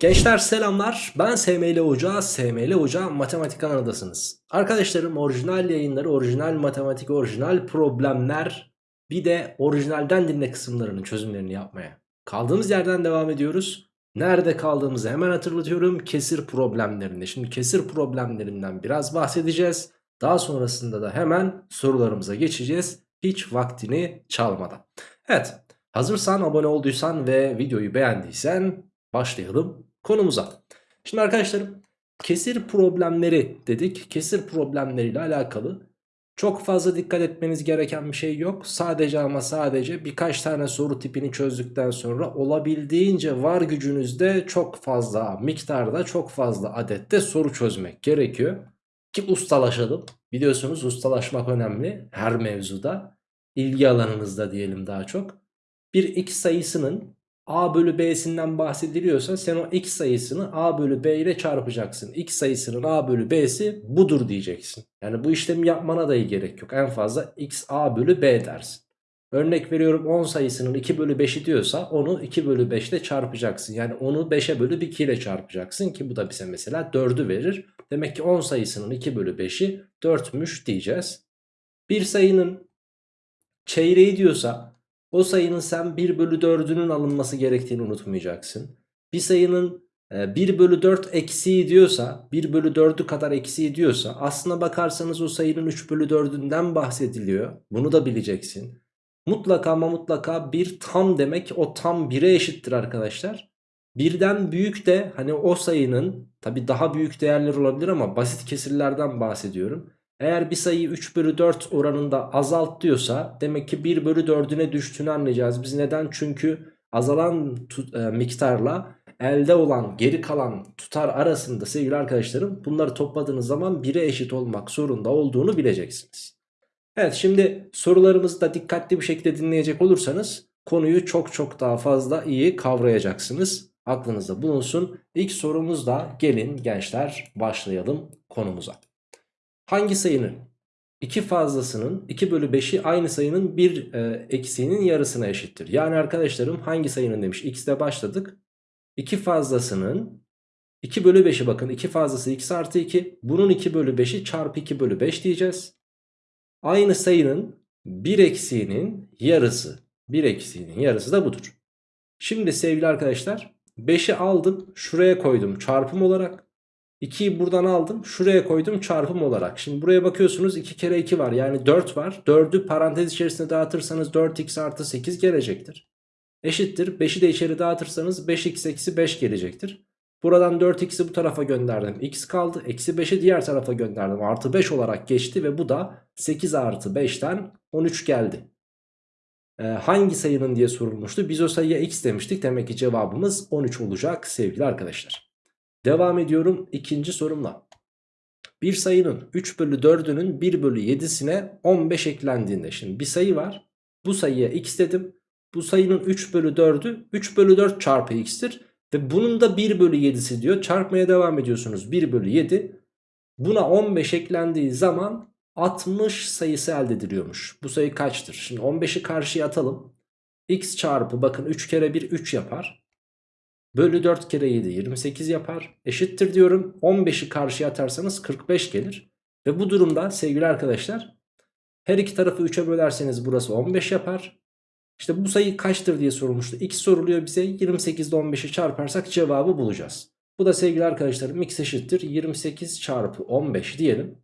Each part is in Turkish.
Gençler selamlar ben SML Hoca, SML Hoca Matematik kanalındasınız. Arkadaşlarım orijinal yayınları, orijinal matematik, orijinal problemler bir de orijinalden dinle kısımlarının çözümlerini yapmaya. Kaldığımız yerden devam ediyoruz. Nerede kaldığımızı hemen hatırlatıyorum. Kesir problemlerinde. Şimdi kesir problemlerinden biraz bahsedeceğiz. Daha sonrasında da hemen sorularımıza geçeceğiz. Hiç vaktini çalmadan. Evet hazırsan abone olduysan ve videoyu beğendiysen başlayalım konumuza. Şimdi arkadaşlarım kesir problemleri dedik. Kesir problemleriyle alakalı çok fazla dikkat etmeniz gereken bir şey yok. Sadece ama sadece birkaç tane soru tipini çözdükten sonra olabildiğince var gücünüzde çok fazla miktarda çok fazla adette soru çözmek gerekiyor. Ki ustalaşalım. Biliyorsunuz ustalaşmak önemli her mevzuda. İlgi alanınızda diyelim daha çok. Bir x sayısının a bölü b'sinden bahsediliyorsa sen o x sayısını a bölü b ile çarpacaksın. x sayısının a bölü b'si budur diyeceksin. Yani bu işlemi yapmana dahi gerek yok. En fazla x a bölü b dersin. Örnek veriyorum 10 sayısının 2 bölü 5'i diyorsa onu 2 bölü 5 ile çarpacaksın. Yani onu 5'e bölü 2 ile çarpacaksın ki bu da bize mesela 4'ü verir. Demek ki 10 sayısının 2 bölü 5'i 4'müş diyeceğiz. Bir sayının çeyreği diyorsa o sayının sen 1 bölü 4'ünün alınması gerektiğini unutmayacaksın. Bir sayının 1 e, bölü 4 eksiği diyorsa 1 bölü 4'ü kadar eksiği diyorsa aslına bakarsanız o sayının 3 bölü 4'ünden bahsediliyor. Bunu da bileceksin. Mutlaka ama mutlaka bir tam demek o tam 1'e eşittir arkadaşlar. Birden büyük de hani o sayının tabi daha büyük değerler olabilir ama basit kesirlerden bahsediyorum. Eğer bir sayıyı 3 bölü 4 oranında azalt diyorsa demek ki 1 bölü 4'üne düştüğünü anlayacağız. Biz neden? Çünkü azalan e, miktarla elde olan geri kalan tutar arasında sevgili arkadaşlarım bunları topladığınız zaman 1'e eşit olmak zorunda olduğunu bileceksiniz. Evet şimdi sorularımızı da dikkatli bir şekilde dinleyecek olursanız konuyu çok çok daha fazla iyi kavrayacaksınız. Aklınızda bulunsun. İlk sorumuzda gelin gençler başlayalım konumuza. Hangi sayının 2 fazlasının 2 bölü 5'i aynı sayının 1 e, eksiğinin yarısına eşittir. Yani arkadaşlarım hangi sayının demiş x'de başladık. 2 fazlasının 2 bölü 5'i bakın 2 fazlası x artı 2. Bunun 2 bölü 5'i çarpı 2 bölü 5 diyeceğiz. Aynı sayının 1 eksiğinin yarısı. 1 eksiğinin yarısı da budur. Şimdi sevgili arkadaşlar 5'i aldım şuraya koydum çarpım olarak. 2'yi buradan aldım şuraya koydum çarpım olarak. Şimdi buraya bakıyorsunuz 2 kere 2 var yani 4 var. 4'ü parantez içerisinde dağıtırsanız 4x artı 8 gelecektir. Eşittir 5'i de içeri dağıtırsanız 5x eksi 5 gelecektir. Buradan 4x'i bu tarafa gönderdim x kaldı. Eksi 5'i diğer tarafa gönderdim artı 5 olarak geçti ve bu da 8 artı 5'ten 13 geldi. Ee, hangi sayının diye sorulmuştu. Biz o sayıya x demiştik. Demek ki cevabımız 13 olacak sevgili arkadaşlar. Devam ediyorum ikinci sorumla. Bir sayının 3 bölü 4'ünün 1 bölü 7'sine 15 eklendiğinde. Şimdi bir sayı var. Bu sayıya x dedim. Bu sayının 3 bölü 4'ü 3 bölü 4 çarpı x'tir. Ve bunun da 1 bölü 7'si diyor. Çarpmaya devam ediyorsunuz. 1 bölü 7. Buna 15 eklendiği zaman 60 sayısı elde ediliyormuş. Bu sayı kaçtır? Şimdi 15'i karşıya atalım. x çarpı bakın 3 kere 1 3 yapar. Bölü 4 kere 7 28 yapar. Eşittir diyorum. 15'i karşıya atarsanız 45 gelir. Ve bu durumda sevgili arkadaşlar her iki tarafı 3'e bölerseniz burası 15 yapar. İşte bu sayı kaçtır diye sorulmuştu. X soruluyor bize 28 ile 15'i çarparsak cevabı bulacağız. Bu da sevgili arkadaşlarım x eşittir 28 çarpı 15 diyelim.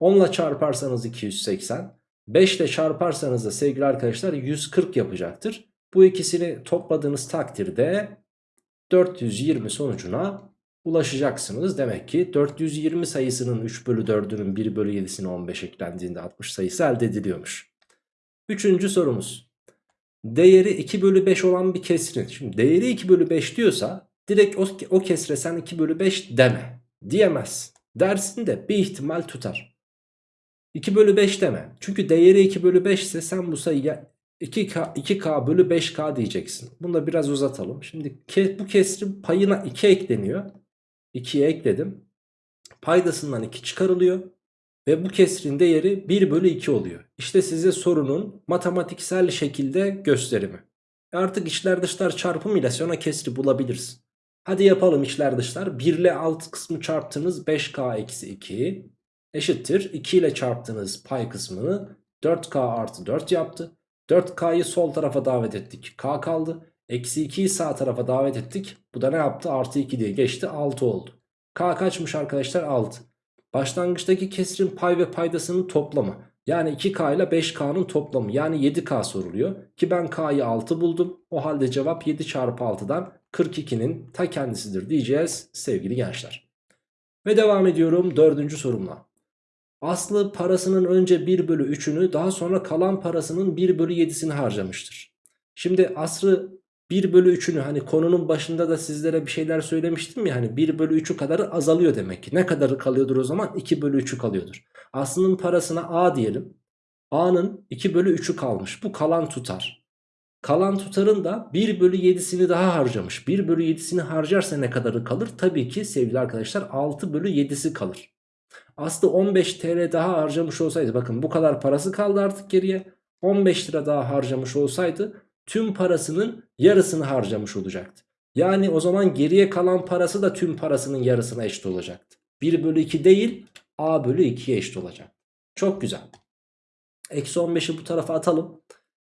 10 ile çarparsanız 280. 5 ile çarparsanız da sevgili arkadaşlar 140 yapacaktır. Bu ikisini topladığınız takdirde 420 sonucuna ulaşacaksınız. Demek ki 420 sayısının 3 bölü 4'ünün 1 bölü 7'sine 15 eklendiğinde 60 sayısı elde ediliyormuş. Üçüncü sorumuz. Değeri 2 bölü 5 olan bir kesrin. Şimdi değeri 2 bölü 5 diyorsa direkt o, o kesre sen 2 bölü 5 deme. Diyemez. Dersin de bir ihtimal tutar. 2 bölü 5 deme. Çünkü değeri 2 bölü 5 ise sen bu sayıya 2K, 2K bölü 5K diyeceksin. Bunu da biraz uzatalım. Şimdi ke, bu kesrin payına 2 ekleniyor. 2'ye ekledim. Paydasından 2 çıkarılıyor. Ve bu kesrin değeri 1 bölü 2 oluyor. İşte size sorunun matematiksel şekilde gösterimi. Artık içler dışlar çarpımıyla sonra kesri bulabilirsin. Hadi yapalım içler dışlar. 1 ile alt kısmı çarptınız 5k eksi 2 eşittir. 2 ile çarptığınız pay kısmını 4k artı 4 yaptı. 4k'yı sol tarafa davet ettik. k kaldı. Eksi 2'yi sağ tarafa davet ettik. Bu da ne yaptı? Artı 2 diye geçti. 6 oldu. K kaçmış arkadaşlar? 6. Başlangıçtaki kesrin pay ve paydasının toplamı. Yani 2K ile 5K'nın toplamı. Yani 7K soruluyor. Ki ben K'yı 6 buldum. O halde cevap 7 çarpı 6'dan 42'nin ta kendisidir diyeceğiz sevgili gençler. Ve devam ediyorum dördüncü sorumla. Aslı parasının önce 1 bölü 3'ünü daha sonra kalan parasının 1 bölü 7'sini harcamıştır. Şimdi Aslı 1 bölü 3'ünü hani konunun başında da sizlere bir şeyler söylemiştim ya hani 1 bölü 3'ü kadarı azalıyor demek ki. Ne kadarı kalıyordur o zaman? 2 bölü 3'ü kalıyordur. Aslı'nın parasına A diyelim. A'nın 2 bölü 3'ü kalmış. Bu kalan tutar. Kalan tutarın da 1 bölü 7'sini daha harcamış. 1 bölü 7'sini harcarsa ne kadarı kalır? Tabii ki sevgili arkadaşlar 6 bölü 7'si kalır. Aslı 15 TL daha harcamış olsaydı bakın bu kadar parası kaldı artık geriye. 15 lira daha harcamış olsaydı tüm parasının yarısını harcamış olacaktı. Yani o zaman geriye kalan parası da tüm parasının yarısına eşit olacaktı. 1 bölü 2 değil A bölü 2'ye eşit olacak. Çok güzel. Eksi 15'i bu tarafa atalım.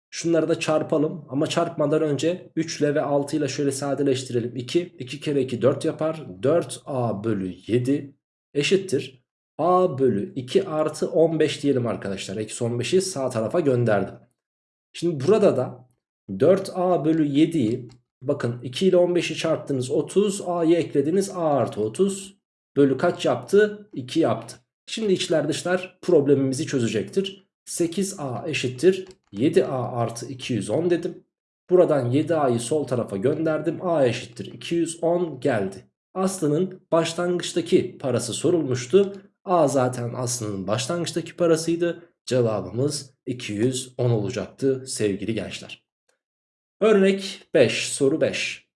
Şunları da çarpalım ama çarpmadan önce 3 ile ve 6 ile şöyle sadeleştirelim. 2, 2 kere 2 4 yapar. 4A bölü 7 eşittir. A bölü 2 artı 15 diyelim arkadaşlar. Eksi 15'i sağ tarafa gönderdim. Şimdi burada da 4A bölü 7'yi bakın 2 ile 15'i çarptınız 30 A'yı eklediniz A artı 30 bölü kaç yaptı? 2 yaptı. Şimdi içler dışlar problemimizi çözecektir. 8A eşittir 7A artı 210 dedim. Buradan 7A'yı sol tarafa gönderdim. A eşittir 210 geldi. Aslı'nın başlangıçtaki parası sorulmuştu. A zaten Aslı'nın başlangıçtaki parasıydı. Cevabımız 210 olacaktı sevgili gençler. Örnek 5 soru 5.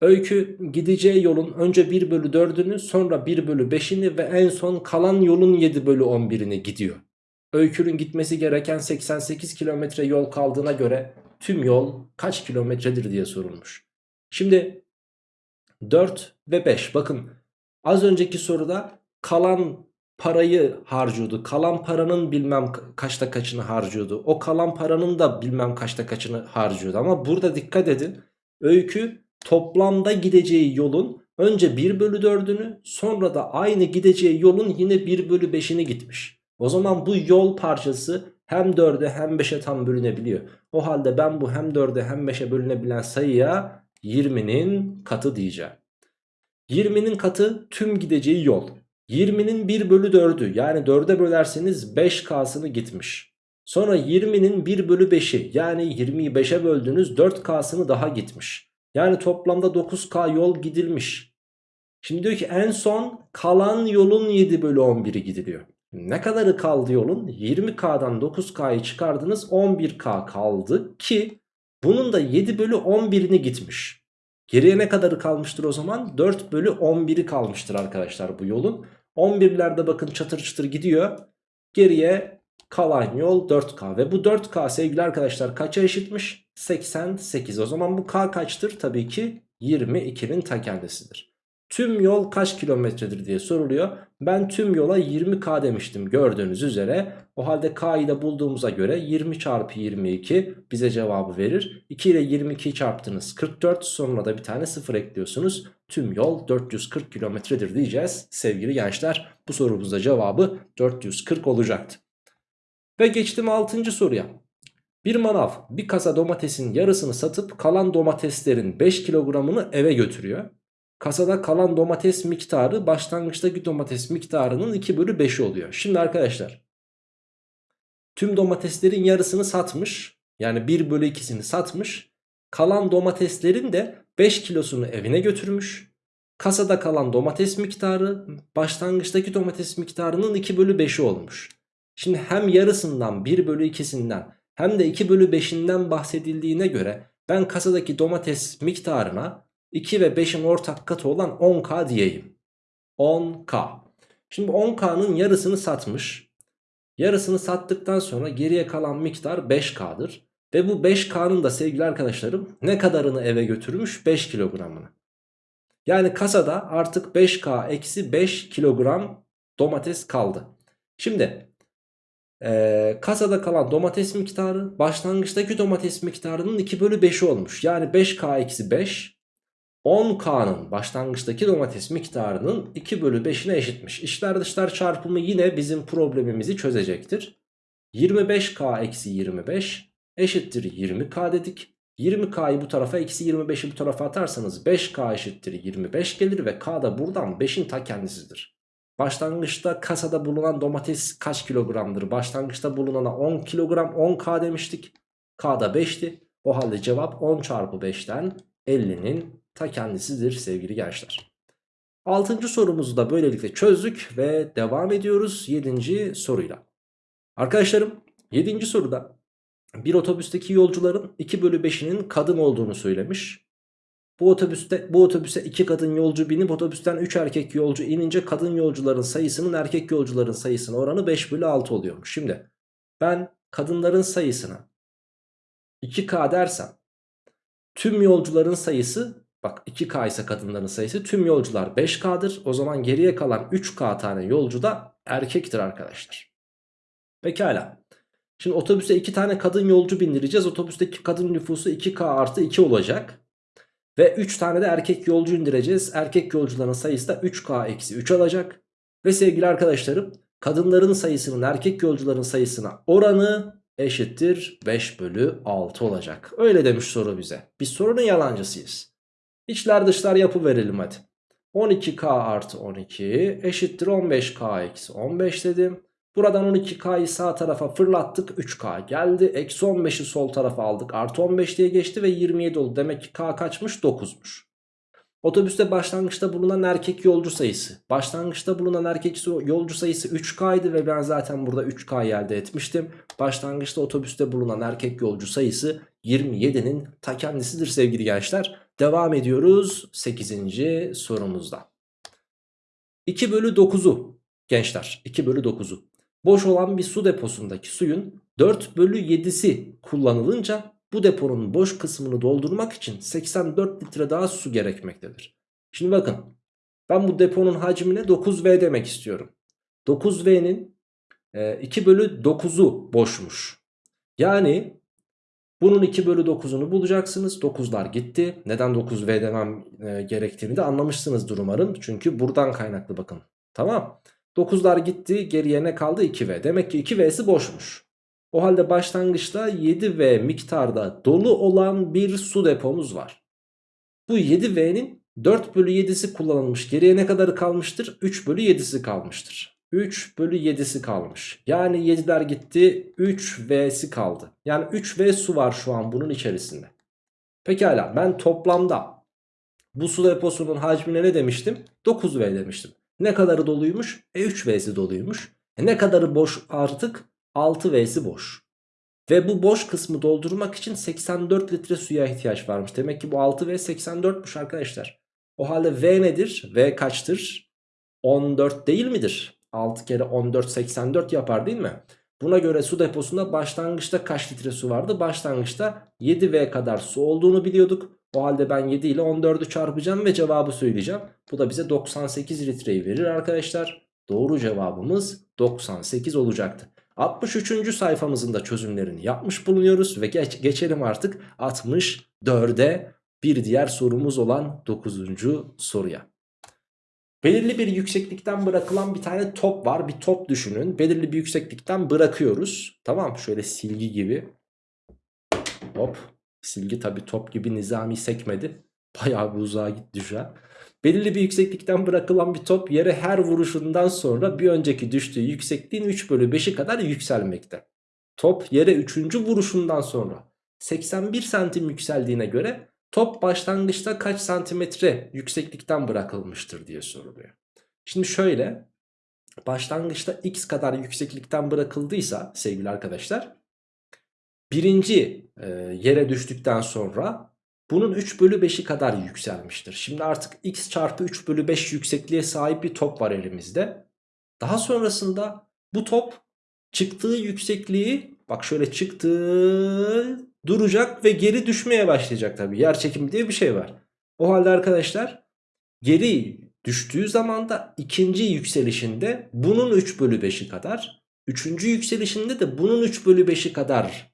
Öykü gideceği yolun önce 1 bölü 4'ünü sonra 1 bölü 5'ini ve en son kalan yolun 7 bölü 11'ini gidiyor. Öykünün gitmesi gereken 88 kilometre yol kaldığına göre tüm yol kaç kilometredir diye sorulmuş. Şimdi 4 ve 5 bakın az önceki soruda kalan parayı harcıyordu. Kalan paranın bilmem kaçta kaçını harcıyordu. O kalan paranın da bilmem kaçta kaçını harcıyordu. Ama burada dikkat edin. Öykü toplamda gideceği yolun önce 1 bölü 4'ünü sonra da aynı gideceği yolun yine 1 bölü 5'ini gitmiş. O zaman bu yol parçası hem 4'e hem 5'e tam bölünebiliyor. O halde ben bu hem 4'e hem 5'e bölünebilen sayıya 20'nin katı diyeceğim. 20'nin katı tüm gideceği yol. 20'nin 1 bölü 4'ü yani 4'e bölerseniz 5K'sını gitmiş. Sonra 20'nin 1 bölü 5'i yani 20'yi 5'e böldüğünüz 4K'sını daha gitmiş. Yani toplamda 9K yol gidilmiş. Şimdi diyor ki en son kalan yolun 7 bölü 11'i gidiliyor. Ne kadarı kaldı yolun? 20K'dan 9K'yı çıkardınız 11K kaldı ki bunun da 7 bölü 11'ini gitmiş. Geriye ne kadarı kalmıştır o zaman? 4 bölü 11'i kalmıştır arkadaşlar bu yolun. 11'lerde bakın çatır çatır gidiyor. Geriye kalan yol 4K ve bu 4K sevgili arkadaşlar kaça eşitmiş? 88. O zaman bu K kaçtır? Tabii ki 22'nin ta kendisidir. Tüm yol kaç kilometredir diye soruluyor. Ben tüm yola 20K demiştim gördüğünüz üzere. O halde K'yı da bulduğumuza göre 20 çarpı 22 bize cevabı verir. 2 ile 22'yi çarptınız 44 sonra da bir tane 0 ekliyorsunuz. Tüm yol 440 kilometredir diyeceğiz sevgili gençler. Bu sorumuzda cevabı 440 olacaktı. Ve geçtim 6. soruya. Bir manav bir kasa domatesin yarısını satıp kalan domateslerin 5 kilogramını eve götürüyor. Kasada kalan domates miktarı başlangıçtaki domates miktarının 2 bölü 5'i oluyor. Şimdi arkadaşlar tüm domateslerin yarısını satmış. Yani 1 bölü 2'sini satmış. Kalan domateslerin de 5 kilosunu evine götürmüş. Kasada kalan domates miktarı başlangıçtaki domates miktarının 2 bölü 5'i olmuş. Şimdi hem yarısından 1 bölü 2'sinden hem de 2 bölü 5'inden bahsedildiğine göre ben kasadaki domates miktarına 2 ve 5'in ortak katı olan 10k diyeyim. 10k. Şimdi 10k'nın yarısını satmış. Yarısını sattıktan sonra geriye kalan miktar 5k'dır. Ve bu 5k'nın da sevgili arkadaşlarım ne kadarını eve götürmüş? 5 kilogramını. Yani kasada artık 5K eksi 5 kilogram domates kaldı. Şimdi ee, kasada kalan domates miktarı başlangıçtaki domates miktarının 2 bölü 5'i olmuş. Yani 5K eksi 5 10K'nın başlangıçtaki domates miktarının 2 bölü 5'ine eşitmiş. İşler dışlar çarpımı yine bizim problemimizi çözecektir. 25K eksi 25 eşittir 20K dedik. 20K'yı bu tarafa eksi 25'i bu tarafa atarsanız 5K eşittir 25 gelir ve K da buradan 5'in ta kendisidir. Başlangıçta kasada bulunan domates kaç kilogramdır? Başlangıçta bulunana 10 kilogram 10K demiştik. K da 5'ti. O halde cevap 10 çarpı 5'ten 50'nin ta kendisidir sevgili gençler. Altıncı sorumuzu da böylelikle çözdük ve devam ediyoruz 7. soruyla. Arkadaşlarım 7. soruda bir otobüsteki yolcuların 2 bölü 5'inin kadın olduğunu söylemiş. Bu otobüste bu otobüse 2 kadın yolcu binip otobüsten 3 erkek yolcu inince kadın yolcuların sayısının erkek yolcuların sayısına oranı 5 bölü 6 oluyormuş. Şimdi ben kadınların sayısına 2K dersem tüm yolcuların sayısı bak 2K ise kadınların sayısı tüm yolcular 5K'dır. O zaman geriye kalan 3K tane yolcu da erkektir arkadaşlar. Pekala. Şimdi otobüse 2 tane kadın yolcu bindireceğiz. Otobüsteki kadın nüfusu 2K artı 2 olacak. Ve 3 tane de erkek yolcu indireceğiz. Erkek yolcuların sayısı da 3K eksi 3 alacak. Ve sevgili arkadaşlarım kadınların sayısının erkek yolcuların sayısına oranı eşittir 5 bölü 6 olacak. Öyle demiş soru bize. Biz sorunun yalancısıyız. İçler dışlar yapı verelim hadi. 12K artı 12 eşittir 15K eksi 15 dedim. Buradan 12K'yı sağ tarafa fırlattık 3K geldi. Eksi 15'i sol tarafa aldık artı 15 diye geçti ve 27 oldu. Demek ki K kaçmış 9'muş. Otobüste başlangıçta bulunan erkek yolcu sayısı. Başlangıçta bulunan erkek yolcu sayısı 3K'ydı ve ben zaten burada 3K elde etmiştim. Başlangıçta otobüste bulunan erkek yolcu sayısı 27'nin ta kendisidir sevgili gençler. Devam ediyoruz 8. sorumuzda. 2 bölü 9'u gençler 2 bölü 9'u boş olan bir su deposundaki suyun 4 bölü 7'si kullanılınca bu deponun boş kısmını doldurmak için 84 litre daha su gerekmektedir. Şimdi bakın ben bu deponun hacmine 9V demek istiyorum. 9V'nin 2 e, bölü 9'u boşmuş. Yani bunun 2 bölü 9'unu bulacaksınız. 9'lar gitti. Neden 9V demem e, gerektiğini de anlamışsınızdır umarım. Çünkü buradan kaynaklı bakın. Tamam. 9'lar gitti geriye ne kaldı 2V. Demek ki 2V'si boşmuş. O halde başlangıçta 7V miktarda dolu olan bir su depomuz var. Bu 7V'nin 4 bölü 7'si kullanılmış. Geriye ne kadarı kalmıştır? 3 bölü 7'si kalmıştır. 3 bölü 7'si kalmış. Yani 7'ler gitti 3V'si kaldı. Yani 3V su var şu an bunun içerisinde. Pekala ben toplamda bu su deposunun hacmine ne demiştim? 9V demiştim. Ne kadarı doluymuş? E 3V'si doluymuş. E ne kadarı boş artık? 6V'si boş. Ve bu boş kısmı doldurmak için 84 litre suya ihtiyaç varmış. Demek ki bu 6V 84'müş arkadaşlar. O halde V nedir? V kaçtır? 14 değil midir? 6 kere 14 84 yapar değil mi? Buna göre su deposunda başlangıçta kaç litre su vardı? Başlangıçta 7V kadar su olduğunu biliyorduk. O halde ben 7 ile 14'ü çarpacağım ve cevabı söyleyeceğim. Bu da bize 98 litreyi verir arkadaşlar. Doğru cevabımız 98 olacaktı. 63. sayfamızın da çözümlerini yapmış bulunuyoruz ve geç, geçelim artık 64'e bir diğer sorumuz olan 9. soruya. Belirli bir yükseklikten bırakılan bir tane top var. Bir top düşünün. Belirli bir yükseklikten bırakıyoruz. Tamam şöyle silgi gibi. Hop. Silgi tabi top gibi nizami sekmedi. Bayağı bir uzağa gitti şu an. Belirli bir yükseklikten bırakılan bir top yere her vuruşundan sonra bir önceki düştüğü yüksekliğin 3 bölü 5'i kadar yükselmekte. Top yere 3. vuruşundan sonra 81 santim yükseldiğine göre top başlangıçta kaç santimetre yükseklikten bırakılmıştır diye soruluyor. Şimdi şöyle başlangıçta x kadar yükseklikten bırakıldıysa sevgili arkadaşlar birinci e, yere düştükten sonra bunun 3 bölü 5'i kadar yükselmiştir. Şimdi artık x çarpı 3 bölü 5 yüksekliğe sahip bir top var elimizde. Daha sonrasında bu top çıktığı yüksekliği bak şöyle çıktı duracak ve geri düşmeye başlayacak tabii. Yer çekimi diye bir şey var. O halde arkadaşlar Geri düştüğü zaman da ikinci yükselişinde bunun 3 bölü 5'i kadar. Üçüncü yükselişinde de bunun 3 bölü 5'i kadar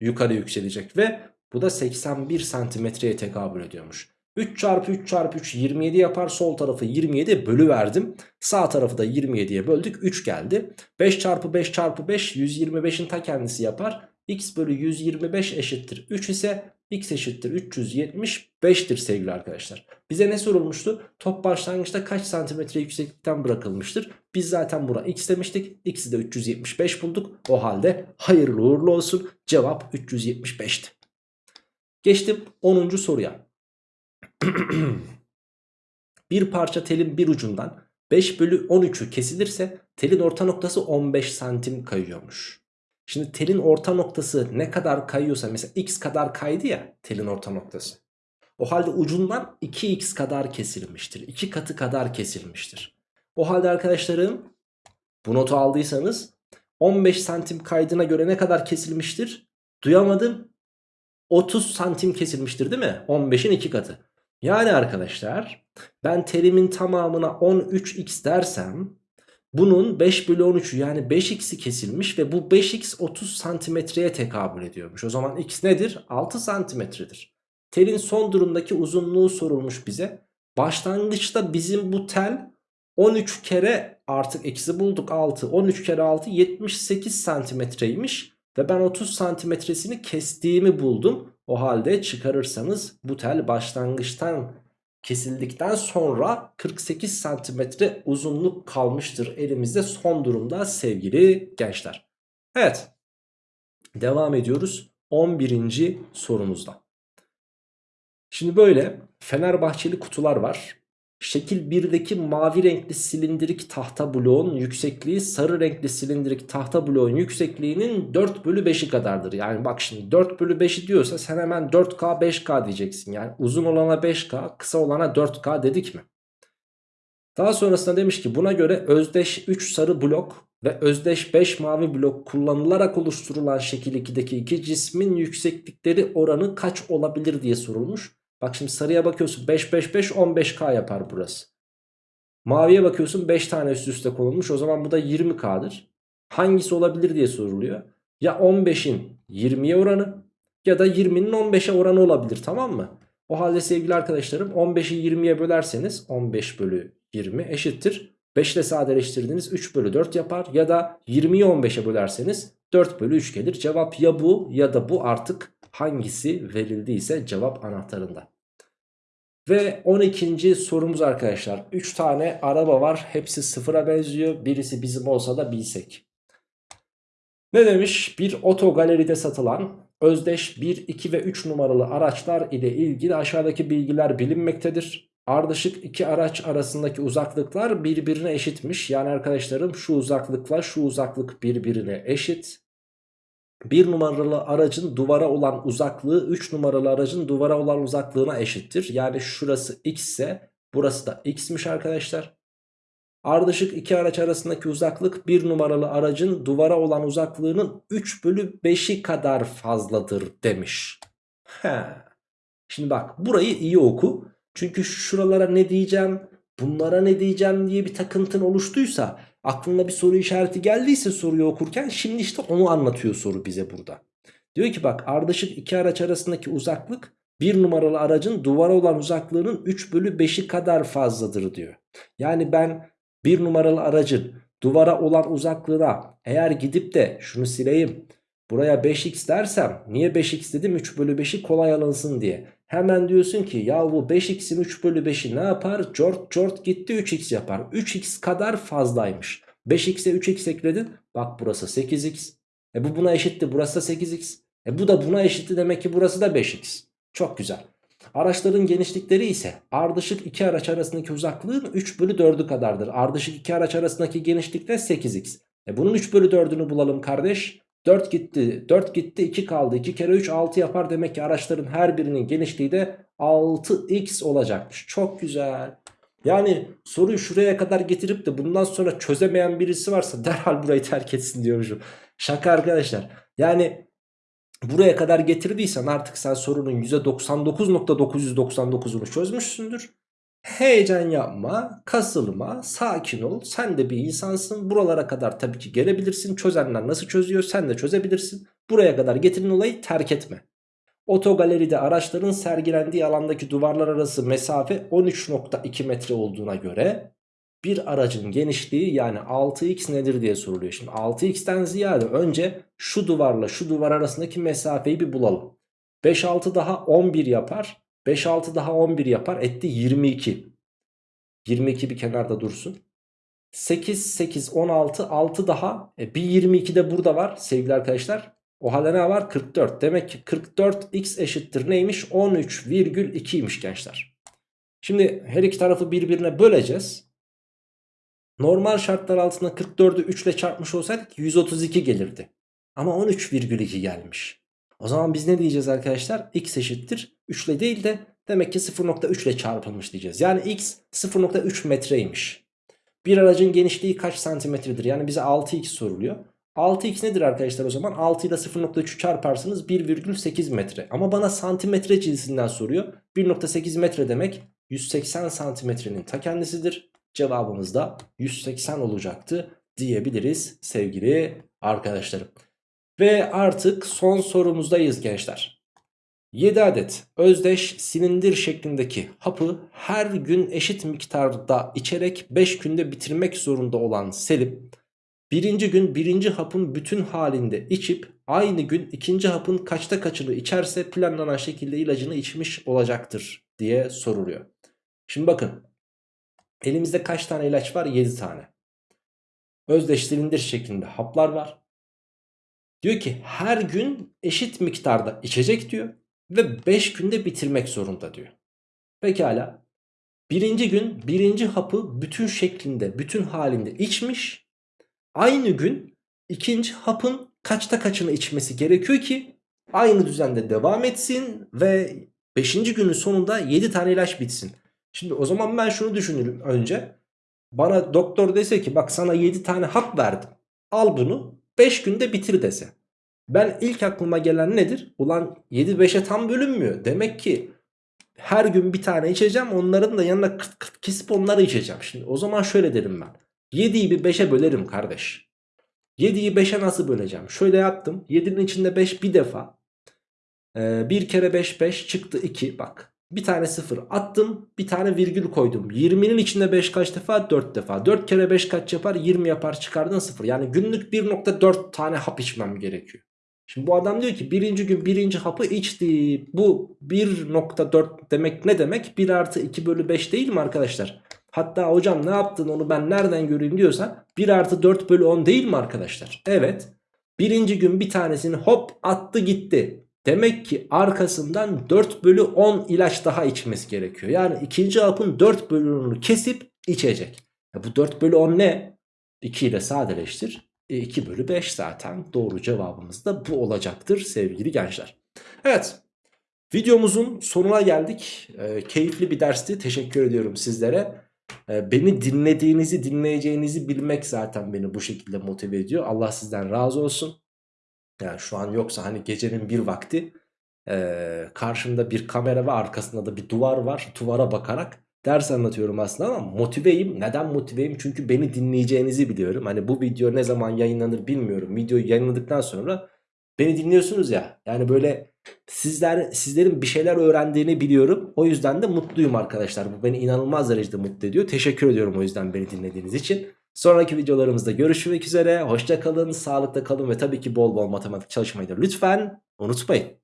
yukarı yükselecek. Ve bu da 81 santimetreye tekabül ediyormuş. 3 çarpı 3 çarpı 3 27 yapar. Sol tarafı 27 bölü verdim. Sağ tarafı da 27'ye böldük. 3 geldi. 5 çarpı 5 çarpı 5 125'in ta kendisi yapar. X bölü 125 eşittir 3 ise x eşittir 375'tir sevgili arkadaşlar. Bize ne sorulmuştu? Top başlangıçta kaç santimetre yükseklikten bırakılmıştır? Biz zaten buna x demiştik. X'i de 375 bulduk. O halde hayırlı uğurlu olsun. Cevap 375'ti. Geçtim 10. soruya. bir parça telin bir ucundan 5 bölü 13'ü kesilirse telin orta noktası 15 santim kayıyormuş. Şimdi telin orta noktası ne kadar kayıyorsa mesela x kadar kaydı ya telin orta noktası. O halde ucundan 2x kadar kesilmiştir. 2 katı kadar kesilmiştir. O halde arkadaşlarım bu notu aldıysanız 15 santim kaydına göre ne kadar kesilmiştir? Duyamadım. 30 santim kesilmiştir değil mi? 15'in 2 katı. Yani arkadaşlar ben terimin tamamına 13x dersem bunun 5 bölü 13'ü yani 5x'i kesilmiş ve bu 5x 30 santimetreye tekabül ediyormuş. O zaman x nedir? 6 santimetredir. Telin son durumdaki uzunluğu sorulmuş bize. Başlangıçta bizim bu tel 13 kere artık eksi bulduk 6. 13 kere 6 78 santimetreymiş. Ve ben 30 santimetresini kestiğimi buldum. O halde çıkarırsanız bu tel başlangıçtan kesildikten sonra 48 santimetre uzunluk kalmıştır elimizde son durumda sevgili gençler. Evet devam ediyoruz 11. sorumuzda. Şimdi böyle Fenerbahçeli kutular var. Şekil 1'deki mavi renkli silindirik tahta bloğun yüksekliği sarı renkli silindirik tahta bloğun yüksekliğinin 4 bölü 5'i kadardır. Yani bak şimdi 4 bölü 5'i diyorsa sen hemen 4K 5K diyeceksin. Yani uzun olana 5K kısa olana 4K dedik mi? Daha sonrasında demiş ki buna göre özdeş 3 sarı blok ve özdeş 5 mavi blok kullanılarak oluşturulan şekil 2'deki iki cismin yükseklikleri oranı kaç olabilir diye sorulmuş. Bak şimdi sarıya bakıyorsun 5 5 5 15K yapar burası. Maviye bakıyorsun 5 tane üst üste konulmuş o zaman bu da 20K'dır. Hangisi olabilir diye soruluyor. Ya 15'in 20'ye oranı ya da 20'nin 15'e oranı olabilir tamam mı? O halde sevgili arkadaşlarım 15'i 20'ye bölerseniz 15 bölü 20 eşittir. 5 ile sadeleştirdiniz 3 bölü 4 yapar ya da 20'yi 15'e bölerseniz 4 bölü 3 gelir. Cevap ya bu ya da bu artık hangisi verildiyse cevap anahtarında. Ve 12. sorumuz arkadaşlar. 3 tane araba var. Hepsi sıfıra benziyor. Birisi bizim olsa da bilsek. Ne demiş? Bir otogaleride satılan özdeş 1, 2 ve 3 numaralı araçlar ile ilgili aşağıdaki bilgiler bilinmektedir. Ardışık iki araç arasındaki uzaklıklar birbirine eşitmiş. Yani arkadaşlarım şu uzaklıkla şu uzaklık birbirine eşit. 1 numaralı aracın duvara olan uzaklığı 3 numaralı aracın duvara olan uzaklığına eşittir. Yani şurası x ise burası da x'miş arkadaşlar. Ardışık iki araç arasındaki uzaklık 1 numaralı aracın duvara olan uzaklığının 3 bölü 5'i kadar fazladır demiş. He. Şimdi bak burayı iyi oku. Çünkü şuralara ne diyeceğim, bunlara ne diyeceğim diye bir takıntın oluştuysa aklına bir soru işareti geldiyse soruyu okurken şimdi işte onu anlatıyor soru bize burada. Diyor ki bak ardışık iki araç arasındaki uzaklık bir numaralı aracın duvara olan uzaklığının 3 bölü 5'i kadar fazladır diyor. Yani ben bir numaralı aracın duvara olan uzaklığına eğer gidip de şunu sileyim buraya 5x dersem niye 5x dedim 3 bölü 5'i kolay alınsın diye. Hemen diyorsun ki ya bu 5x'in 3 bölü 5'i ne yapar? Cort cort gitti 3x yapar. 3x kadar fazlaymış. 5x'e 3x ekledin. Bak burası 8x. E bu buna eşitti. Burası da 8x. E bu da buna eşitti. Demek ki burası da 5x. Çok güzel. Araçların genişlikleri ise ardışık iki araç arasındaki uzaklığın 3 bölü 4'ü kadardır. Ardışık iki araç arasındaki genişlik de 8x. E bunun 3 bölü 4'ünü bulalım kardeş. 4 gitti 4 gitti 2 kaldı. 2 kere 3 6 yapar demek ki araçların her birinin genişliği de 6x olacakmış. Çok güzel. Yani soruyu şuraya kadar getirip de bundan sonra çözemeyen birisi varsa derhal burayı terk etsin diyormuşum. Şaka arkadaşlar. Yani buraya kadar getirdiysen artık sen sorunun %99.999'unu çözmüşsündür Heyecan yapma, kasılma, sakin ol. Sen de bir insansın. Buralara kadar tabii ki gelebilirsin. Çözenler nasıl çözüyor sen de çözebilirsin. Buraya kadar getirin olayı terk etme. Otogaleride araçların sergilendiği alandaki duvarlar arası mesafe 13.2 metre olduğuna göre bir aracın genişliği yani 6x nedir diye soruluyor. Şimdi 6x'ten ziyade önce şu duvarla şu duvar arasındaki mesafeyi bir bulalım. 5 6 daha 11 yapar. 5 6 daha 11 yapar. Etti 22. 22 bir kenarda dursun. 8 8 16 6 daha e, bir 22 de burada var sevgili arkadaşlar. O halde ne var? 44. Demek ki 44x eşittir neymiş? 13,2'ymiş gençler. Şimdi her iki tarafı birbirine böleceğiz. Normal şartlar altında 44'ü 3 ile çarpmış olsaydık 132 gelirdi. Ama 13,2 gelmiş. O zaman biz ne diyeceğiz arkadaşlar? x eşittir 3 ile değil de demek ki 0.3 ile çarpılmış diyeceğiz. Yani x 0.3 metreymiş. Bir aracın genişliği kaç santimetredir? Yani bize 6x soruluyor. 6x nedir arkadaşlar o zaman? 6 ile 0.3'ü çarparsınız 1,8 metre. Ama bana santimetre cinsinden soruyor. 1.8 metre demek 180 santimetrenin ta kendisidir. Cevabımız da 180 olacaktı diyebiliriz sevgili arkadaşlarım. Ve artık son sorumuzdayız gençler. 7 adet özdeş silindir şeklindeki hapı her gün eşit miktarda içerek 5 günde bitirmek zorunda olan Selim birinci gün birinci hapın bütün halinde içip aynı gün ikinci hapın kaçta kaçını içerse planlanan şekilde ilacını içmiş olacaktır diye soruluyor. Şimdi bakın elimizde kaç tane ilaç var? 7 tane. Özdeş silindir şeklinde haplar var. Diyor ki her gün eşit miktarda içecek diyor ve 5 günde bitirmek zorunda diyor. Pekala. Birinci gün birinci hapı bütün şeklinde, bütün halinde içmiş. Aynı gün ikinci hapın kaçta kaçını içmesi gerekiyor ki aynı düzende devam etsin ve 5. günün sonunda 7 tane ilaç bitsin. Şimdi o zaman ben şunu düşünürüm önce. Bana doktor dese ki bak sana 7 tane hap verdim. Al bunu 5 günde bitir dese. Ben ilk aklıma gelen nedir? Ulan 7-5'e tam bölünmüyor. Demek ki her gün bir tane içeceğim. Onların da yanına kıt kıt kesip onları içeceğim. Şimdi o zaman şöyle derim ben. 7'yi bir 5'e bölerim kardeş. 7'yi 5'e nasıl böleceğim? Şöyle yaptım. 7'nin içinde 5 bir defa. Ee, 1 kere 5 5 çıktı 2. Bak. Bir tane 0 attım. Bir tane virgül koydum. 20'nin içinde 5 kaç defa? 4 defa. 4 kere 5 kaç yapar? 20 yapar çıkardın 0. Yani günlük 1.4 tane hap içmem gerekiyor. Şimdi bu adam diyor ki birinci gün birinci hapı içti. Bu 1.4 demek ne demek? 1 artı 2 bölü 5 değil mi arkadaşlar? Hatta hocam ne yaptın onu ben nereden göreyim diyorsan 1 artı 4 bölü 10 değil mi arkadaşlar? Evet. Birinci gün bir tanesini hop attı gitti. Demek ki arkasından 4 bölü 10 ilaç daha içmesi gerekiyor. Yani ikinci hapın 4 bölümünü kesip içecek. Ya bu 4 bölü 10 ne? 2 ile sadeleştir. E 2 bölü 5 zaten doğru cevabımız da bu olacaktır sevgili gençler. Evet videomuzun sonuna geldik. E, keyifli bir dersti. Teşekkür ediyorum sizlere. E, beni dinlediğinizi dinleyeceğinizi bilmek zaten beni bu şekilde motive ediyor. Allah sizden razı olsun. Yani şu an yoksa hani gecenin bir vakti e, karşımda bir kamera ve arkasında da bir duvar var. Duvara bakarak ders anlatıyorum aslında ama motiveyim. Neden motiveyim? Çünkü beni dinleyeceğinizi biliyorum. Hani bu video ne zaman yayınlanır bilmiyorum. Videoyu yayınladıktan sonra beni dinliyorsunuz ya. Yani böyle sizler sizlerin bir şeyler öğrendiğini biliyorum. O yüzden de mutluyum arkadaşlar. Bu beni inanılmaz derecede mutlu ediyor. Teşekkür ediyorum o yüzden beni dinlediğiniz için. Sonraki videolarımızda görüşmek üzere. Hoşça kalın, sağlıkta kalın ve tabii ki bol bol matematik çalışmayı da lütfen unutmayın.